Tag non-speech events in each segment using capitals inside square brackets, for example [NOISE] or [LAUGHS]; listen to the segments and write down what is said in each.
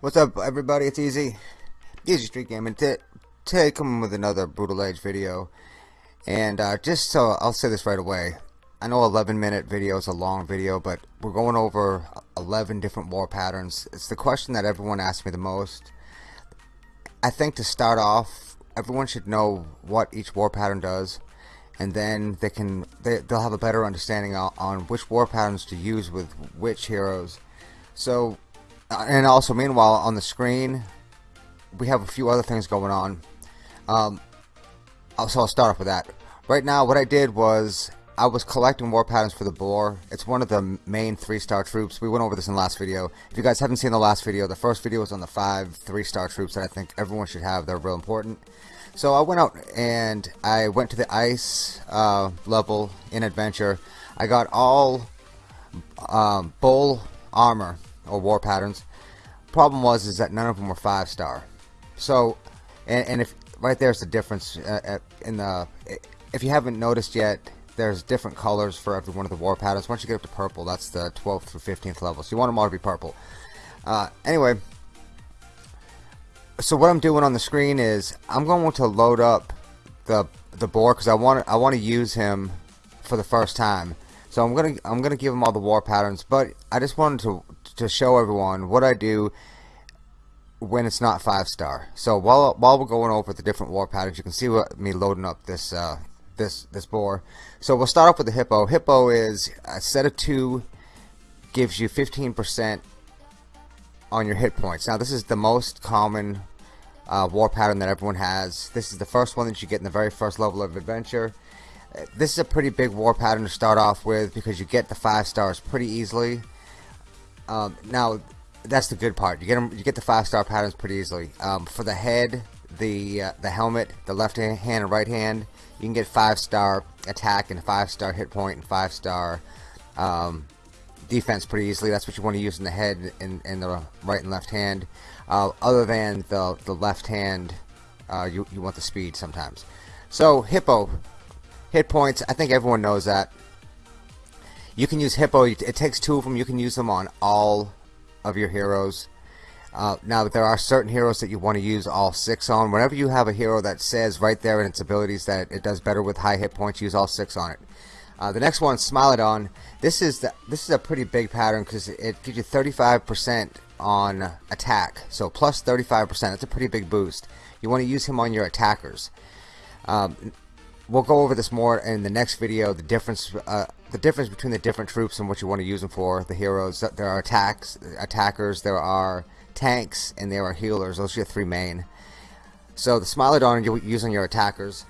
What's up everybody, it's Easy, Easy Street Gaming, today coming with another Brutal Age video, and uh, just so, I'll say this right away, I know 11 minute video is a long video, but we're going over 11 different war patterns, it's the question that everyone asks me the most, I think to start off, everyone should know what each war pattern does, and then they can, they, they'll have a better understanding on, on which war patterns to use with which heroes, so uh, and also meanwhile on the screen we have a few other things going on. Um, so I'll start off with that. Right now what I did was I was collecting war patterns for the boar. It's one of the main three star troops. We went over this in the last video. If you guys haven't seen the last video the first video was on the five three star troops that I think everyone should have. They're real important. So I went out and I went to the ice uh, level in adventure. I got all um, bull armor or war patterns. Problem was is that none of them were five star. So, and, and if right there's the difference uh, in the if you haven't noticed yet, there's different colors for every one of the war patterns. Once you get up to purple, that's the 12th through 15th level. So you want them all to be purple. Uh, anyway, so what I'm doing on the screen is I'm going to load up the the boar because I want I want to use him for the first time. So I'm gonna I'm gonna give him all the war patterns, but I just wanted to to show everyone what I do when it's not five star. So while while we're going over the different war patterns, you can see what, me loading up this uh, this this boar. So we'll start off with the hippo. Hippo is a set of two, gives you 15% on your hit points. Now this is the most common uh, war pattern that everyone has. This is the first one that you get in the very first level of adventure. This is a pretty big war pattern to start off with because you get the five stars pretty easily. Um, now, that's the good part. You get them, you get the five star patterns pretty easily. Um, for the head, the uh, the helmet, the left hand and right hand, you can get five star attack and five star hit point and five star um, defense pretty easily. That's what you want to use in the head and, in the right and left hand. Uh, other than the the left hand, uh, you you want the speed sometimes. So hippo hit points. I think everyone knows that. You can use Hippo. It takes two of them. You can use them on all of your heroes. Uh, now, there are certain heroes that you want to use all six on. Whenever you have a hero that says right there in its abilities that it does better with high hit points, use all six on it. Uh, the next one, Smilodon. This is the, this is a pretty big pattern because it gives you 35% on attack. So plus 35%. That's a pretty big boost. You want to use him on your attackers. Um, we'll go over this more in the next video the difference uh, the difference between the different troops and what you want to use them for the heroes there are attacks attackers there are tanks and there are healers those are your three main so the Smilodon you use on your attackers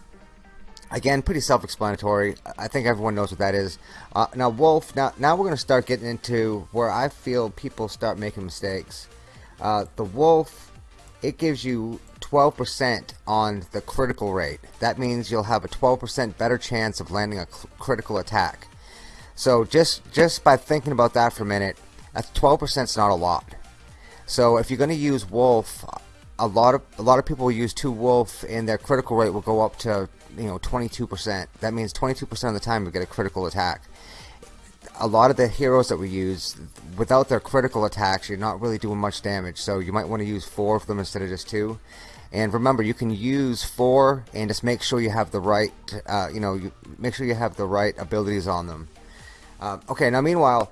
again pretty self-explanatory I think everyone knows what that is uh, now Wolf now now we're gonna start getting into where I feel people start making mistakes uh, the Wolf it gives you 12% on the critical rate. That means you'll have a 12% better chance of landing a critical attack. So just just by thinking about that for a minute, 12% is not a lot. So if you're going to use wolf, a lot of a lot of people use two wolf and their critical rate will go up to you know 22%. That means 22% of the time you get a critical attack. A lot of the heroes that we use, without their critical attacks, you're not really doing much damage. So you might want to use four of them instead of just two. And remember, you can use four and just make sure you have the right, uh, you know, you make sure you have the right abilities on them. Uh, okay, now meanwhile,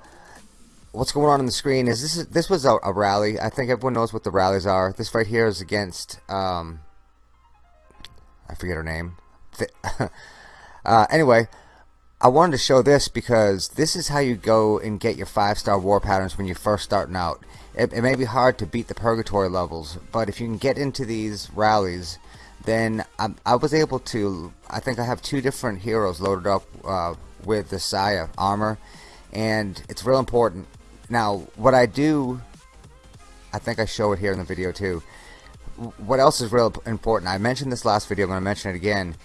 what's going on on the screen is this is this was a, a, rally. I think everyone knows what the rallies are. This right here is against, um, I forget her name. [LAUGHS] uh, anyway, I wanted to show this because this is how you go and get your five star war patterns when you're first starting out it, it may be hard to beat the purgatory levels, but if you can get into these rallies, then I, I was able to. I think I have two different heroes loaded up uh, with the Saya armor, and it's real important. Now, what I do, I think I show it here in the video too. What else is real important? I mentioned this last video. I'm going to mention it again.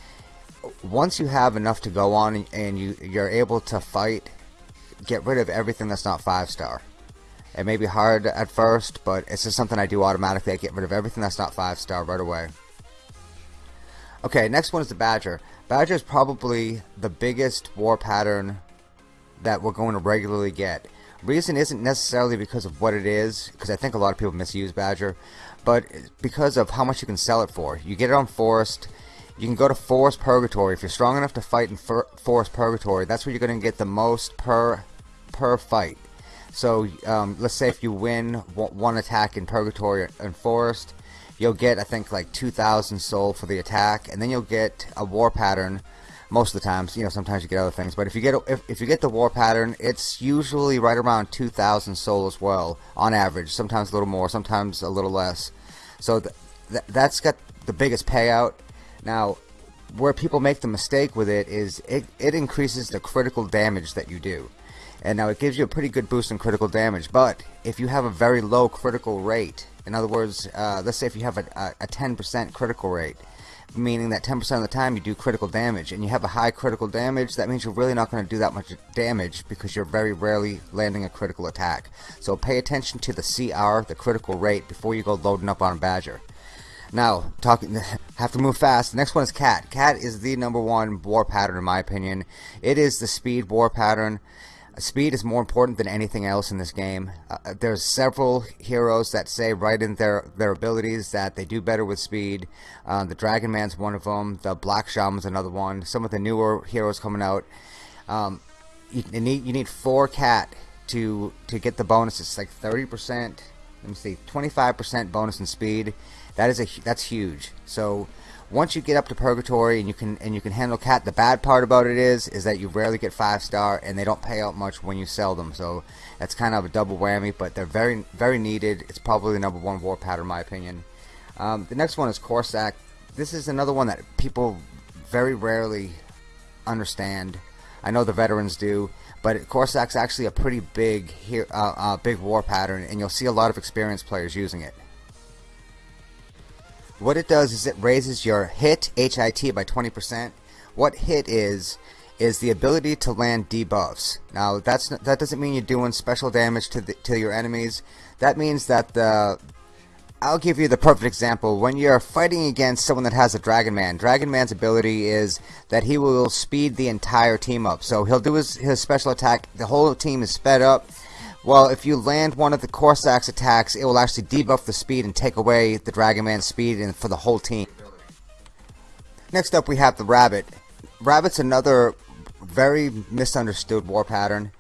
Once you have enough to go on and you you're able to fight get rid of everything that's not 5 star. It may be hard at first, but it's just something I do automatically. I get rid of everything that's not 5 star right away. Okay, next one is the Badger. Badger is probably the biggest war pattern that we're going to regularly get. Reason isn't necessarily because of what it is, because I think a lot of people misuse Badger, but because of how much you can sell it for. You get it on Forest, you can go to Forest Purgatory. If you're strong enough to fight in Forest Purgatory, that's where you're going to get the most per per fight. So um, let's say if you win one attack in Purgatory and Forest, you'll get I think like 2,000 soul for the attack, and then you'll get a war pattern. Most of the times, you know, sometimes you get other things, but if you get if, if you get the war pattern, it's usually right around 2,000 soul as well, on average. Sometimes a little more, sometimes a little less. So th th that's got the biggest payout. Now, where people make the mistake with it is it, it increases the critical damage that you do. And now it gives you a pretty good boost in critical damage, but if you have a very low critical rate, in other words, uh, let's say if you have a 10% critical rate, meaning that 10% of the time you do critical damage, and you have a high critical damage, that means you're really not going to do that much damage because you're very rarely landing a critical attack. So pay attention to the CR, the critical rate, before you go loading up on Badger. Now, talking, [LAUGHS] have to move fast. The next one is Cat. Cat is the number one war pattern in my opinion. It is the speed war pattern. Speed is more important than anything else in this game. Uh, uh, there's several heroes that say right in their, their abilities that they do better with speed. Uh, the Dragon Man's one of them. The Black Shaman's another one. Some of the newer heroes coming out. Um, you, you, need you need four cat to to get the bonus. It's like 30%. Let me see, 25% bonus in speed. That is a that's huge. So once you get up to purgatory and you can and you can handle cat the bad part about it is is that you rarely get five star and they don't pay out much when you sell them. So that's kind of a double whammy but they're very very needed. It's probably the number one war pattern in my opinion. Um, the next one is Corsac. This is another one that people very rarely understand. I know the veterans do but Corsac's actually a pretty big here uh, uh, big war pattern and you'll see a lot of experienced players using it what it does is it raises your hit HIT by 20%. What hit is is the ability to land debuffs. Now that's that doesn't mean you're doing special damage to the, to your enemies. That means that the I'll give you the perfect example. When you're fighting against someone that has a Dragon Man, Dragon Man's ability is that he will speed the entire team up. So he'll do his, his special attack, the whole team is sped up, well, if you land one of the Corsac's attacks, it will actually debuff the speed and take away the Dragon Man's speed and for the whole team. Next up, we have the Rabbit. Rabbit's another very misunderstood war pattern.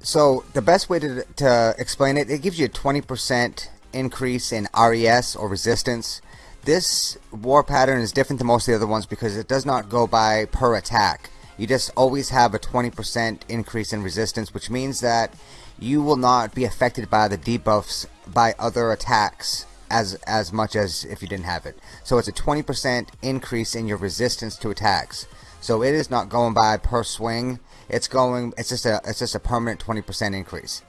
So, the best way to, to explain it, it gives you a 20% increase in RES or resistance. This war pattern is different than most of the other ones because it does not go by per attack. You just always have a 20% increase in resistance, which means that you will not be affected by the debuffs by other attacks as as much as if you didn't have it. So it's a 20% increase in your resistance to attacks. So it is not going by per swing. It's going. It's just a. It's just a permanent 20% increase.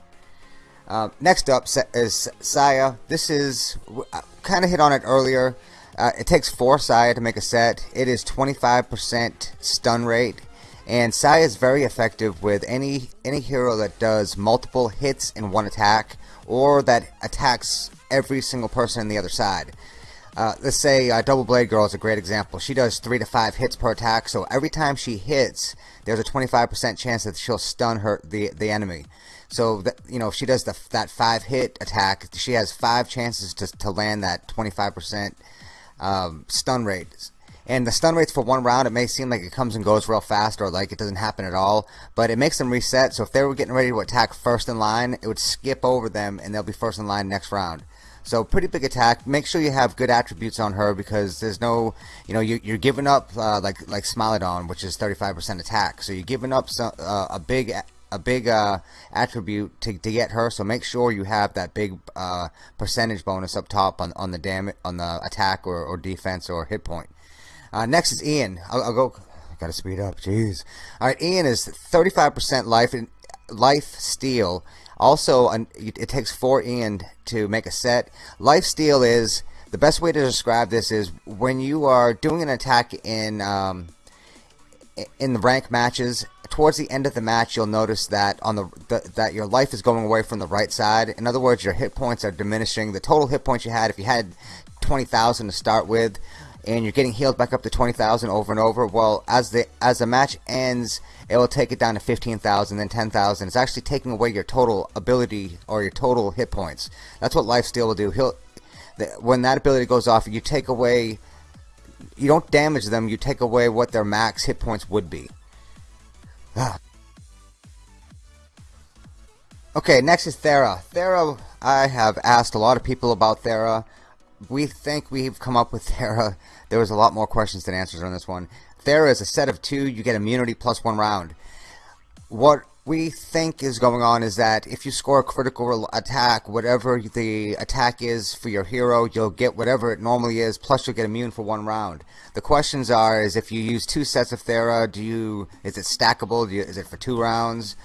Uh, next up is Saya. This is uh, kind of hit on it earlier. Uh, it takes four Saya to make a set. It is 25% stun rate and Sai is very effective with any any hero that does multiple hits in one attack or that attacks every single person on the other side. Uh, let's say uh, Double Blade Girl is a great example. She does 3 to 5 hits per attack, so every time she hits, there's a 25% chance that she'll stun her the the enemy. So that you know, if she does the, that 5 hit attack, she has 5 chances to, to land that 25% um, stun rate. And the stun rates for one round, it may seem like it comes and goes real fast or like it doesn't happen at all, but it makes them reset. So if they were getting ready to attack first in line, it would skip over them and they'll be first in line next round. So pretty big attack. Make sure you have good attributes on her because there's no, you know, you, are giving up uh, like like Smilodon, which is 35% attack. So you're giving up some, uh, a big a big uh, attribute to, to get her. So make sure you have that big uh, percentage bonus up top on on the damage on the attack or, or defense or hit point. Uh, next is Ian. I'll, I'll go. Gotta speed up. Jeez. All right, Ian is 35% life and life steal. Also, it takes four Ian to make a set. Life steal is the best way to describe this is when you are doing an attack in um, in the rank matches. towards the end of the match, you'll notice that on the, the, that your life is going away from the right side. In other words, your hit points are diminishing. The total hit points you had, if you had 20,000 to start with, and you're getting healed back up to 20,000 over and over. Well, as the as the match ends, it will take it down to 15,000, then 10,000. It's actually taking away your total ability or your total hit points. That's what Lifesteal will do. He'll the, when that ability goes off, you take away. You don't damage them. You take away what their max hit points would be. [SIGHS] Okay, next is Thera. Thera, I have asked a lot of people about Thera. We think we've come up with Thera. There was a lot more questions than answers on this one. Thera is a set of two. You get immunity plus one round. What we think is going on is that if you score a critical attack, whatever the attack is for your hero, you'll get whatever it normally is, plus you'll get immune for one round. The questions are: is if you use two sets of Thera, do you is it stackable? You, is it for two rounds?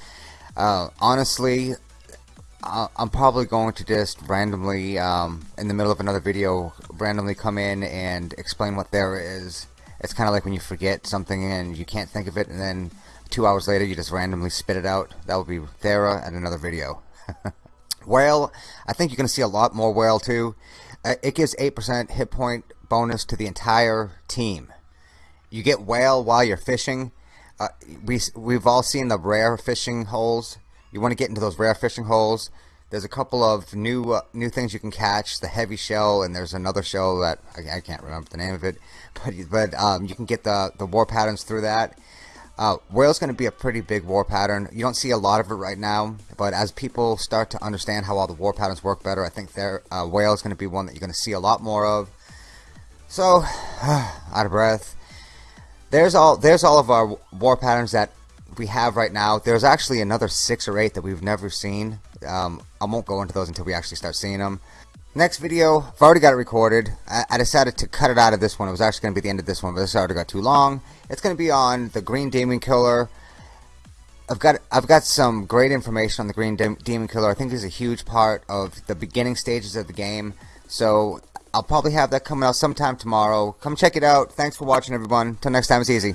Uh, honestly, I'm probably going to just randomly, um, in the middle of another video, randomly come in and explain what Thera is. It's kind of like when you forget something and you can't think of it, and then two hours later you just randomly spit it out. That would be Thera and another video. [LAUGHS] whale, I think you're going to see a lot more whale too. Uh, it gives 8% hit point bonus to the entire team. You get whale while you're fishing. Uh, we, we've all seen the rare fishing holes. You want to get into those rare fishing holes. There's a couple of new uh, new things you can catch. The heavy shell, and there's another shell that I, I can't remember the name of it, [LAUGHS] but but um, you can get the the war patterns through that. Uh, Whale's going to be a pretty big war pattern. You don't see a lot of it right now, but as people start to understand how all the war patterns work better, I think their uh, Whale is going to be one that you're going to see a lot more of. So, [SIGHS] out of breath. There's all there's all of our war patterns that we have right now. There's actually another six or eight that we've never seen. Um, I won't go into those until we actually start seeing them. Next video, I've already got it recorded. I, I decided to cut it out of this one. It was actually going to be the end of this one, but this already got too long. It's going to be on the Green Demon Killer. I've got I've got some great information on the Green De Demon Killer. I think is a huge part of the beginning stages of the game. So I'll probably have that coming out sometime tomorrow. Come check it out. Thanks for watching, everyone. Till next time, it's easy.